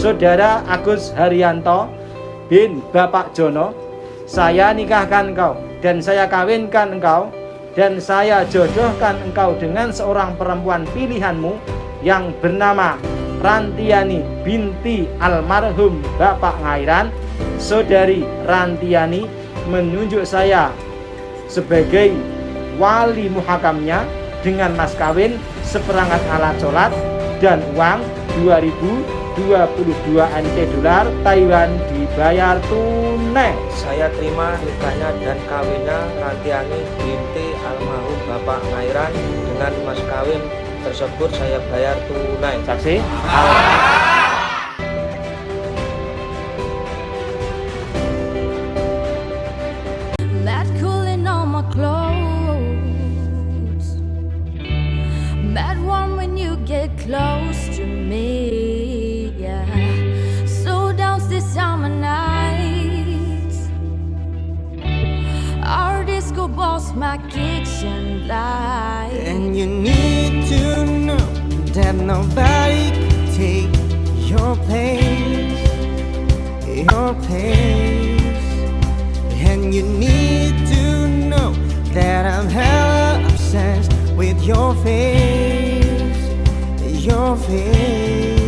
Saudara Agus Haryanto bin Bapak Jono, saya nikahkan engkau dan saya kawinkan engkau dan saya jodohkan engkau dengan seorang perempuan pilihanmu yang bernama Rantiani binti almarhum Bapak Ngairan. Saudari Rantiani menunjuk saya sebagai wali muhakamnya dengan mas kawin seperangkat alat sholat dan uang 2022 NT dolar Taiwan dibayar tunai. Saya terima nikahnya dan kawinnya Rantiani binti almarhum Bapak Ngairan. Dengan mas kawin tersebut saya bayar tunai. Saksi? That And you need to know that nobody can take your place, your place. And you need to know that I'm hella obsessed with your face, your face.